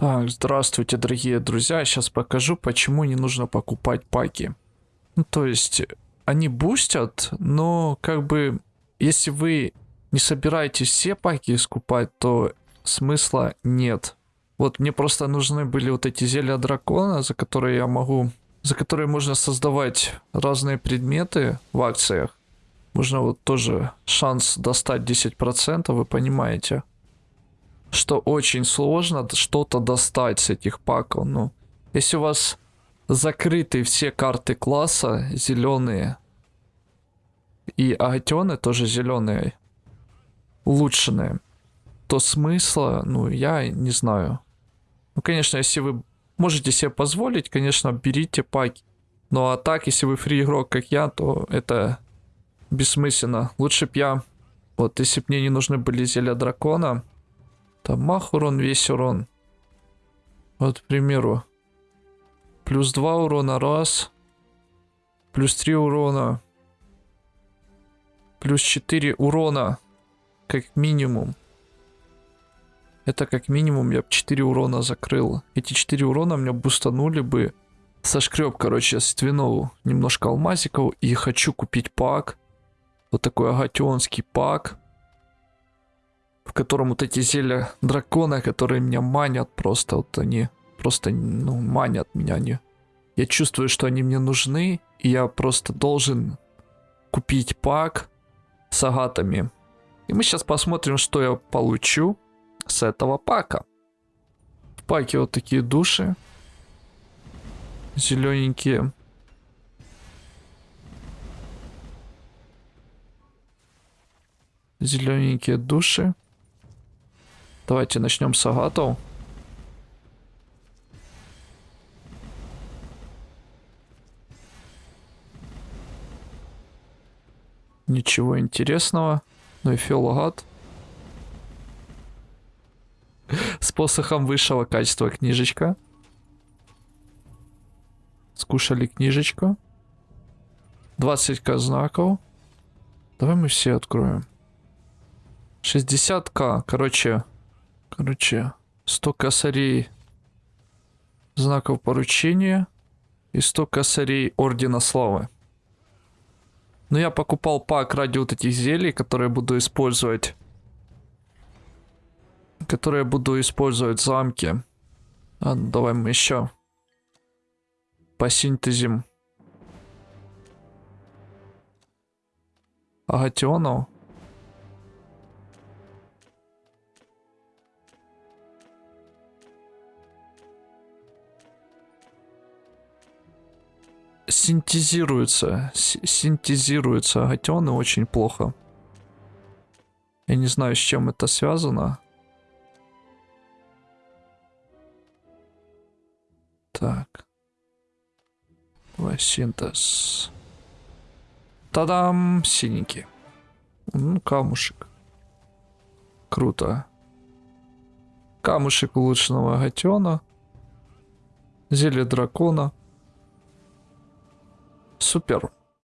Так, здравствуйте, дорогие друзья. Сейчас покажу, почему не нужно покупать паки. Ну, то есть, они бустят, но как бы, если вы не собираетесь все паки скупать, то смысла нет. Вот мне просто нужны были вот эти зелья дракона, за которые я могу... За которые можно создавать разные предметы в акциях. Можно вот тоже шанс достать 10%, вы понимаете что очень сложно что-то достать с этих паков. Ну, если у вас закрыты все карты класса зеленые и агатионы тоже зеленые, улучшенные, то смысла, ну, я не знаю. Ну, конечно, если вы можете себе позволить, конечно, берите паки. Ну, а так, если вы фри игрок, как я, то это бессмысленно. Лучше б я, вот, если бы мне не нужны были зелья дракона, там мах урон, весь урон. Вот, к примеру. Плюс 2 урона, раз. Плюс 3 урона. Плюс 4 урона. Как минимум. Это как минимум я бы 4 урона закрыл. Эти 4 урона меня бустанули бы. Сошкреб, короче, ствинову немножко алмазиков. И хочу купить пак. Вот такой агатионский пак в котором вот эти зелья дракона, которые меня манят просто, вот они просто, ну, манят меня они. Я чувствую, что они мне нужны, и я просто должен купить пак с агатами. И мы сейчас посмотрим, что я получу с этого пака. В паке вот такие души. Зелененькие. Зелененькие души. Давайте начнем с агатов. Ничего интересного. Ну и фиологат. С посохом высшего качества книжечка. Скушали книжечку. 20к знаков. Давай мы все откроем. 60к. Короче, Короче, 100 косарей знаков поручения и 100 косарей Ордена Славы. Но я покупал пак ради вот этих зелий, которые буду использовать. Которые буду использовать в замке. А, давай мы еще посинтезим агатионов. Синтезируются, синтезируются агатионы очень плохо. Я не знаю, с чем это связано. Так. Давай синтез. Тадам! Синенький. Ну, камушек. Круто. Камушек улучшенного агатиона. Зелье дракона. Супер.